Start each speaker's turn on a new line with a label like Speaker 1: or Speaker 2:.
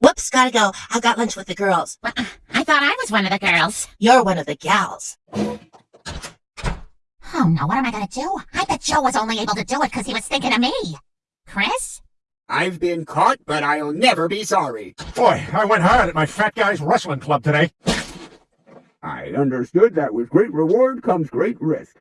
Speaker 1: Whoops, gotta go. I've got lunch with the girls.
Speaker 2: Well, uh, I thought I was one of the girls.
Speaker 1: You're one of the gals.
Speaker 2: Oh no, what am I gonna do? I bet Joe was only able to do it because he was thinking of me. Chris?
Speaker 3: I've been caught, but I'll never be sorry.
Speaker 4: Boy, I went hard at my fat guy's wrestling club today.
Speaker 3: I understood that with great reward comes great risk.